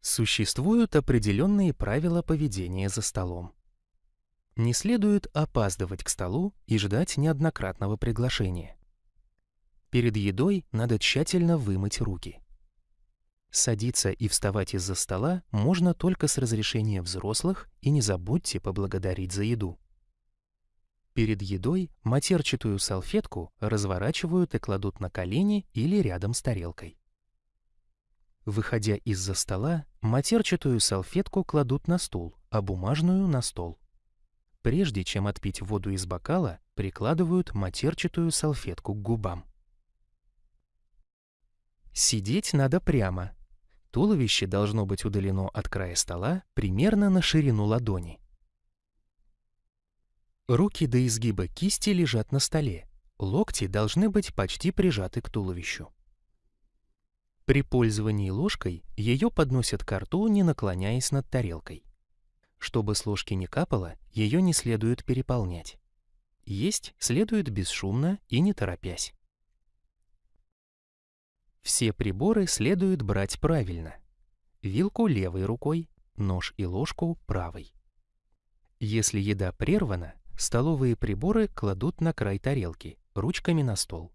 Существуют определенные правила поведения за столом. Не следует опаздывать к столу и ждать неоднократного приглашения. Перед едой надо тщательно вымыть руки. Садиться и вставать из-за стола можно только с разрешения взрослых и не забудьте поблагодарить за еду. Перед едой матерчатую салфетку разворачивают и кладут на колени или рядом с тарелкой. Выходя из-за стола, матерчатую салфетку кладут на стул, а бумажную — на стол. Прежде чем отпить воду из бокала, прикладывают матерчатую салфетку к губам. Сидеть надо прямо. Туловище должно быть удалено от края стола примерно на ширину ладони. Руки до изгиба кисти лежат на столе. Локти должны быть почти прижаты к туловищу. При пользовании ложкой ее подносят к рту, не наклоняясь над тарелкой. Чтобы с ложки не капало, ее не следует переполнять. Есть следует бесшумно и не торопясь. Все приборы следует брать правильно. Вилку левой рукой, нож и ложку правой. Если еда прервана, столовые приборы кладут на край тарелки, ручками на стол.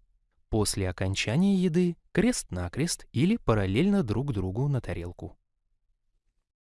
После окончания еды крест-накрест или параллельно друг другу на тарелку.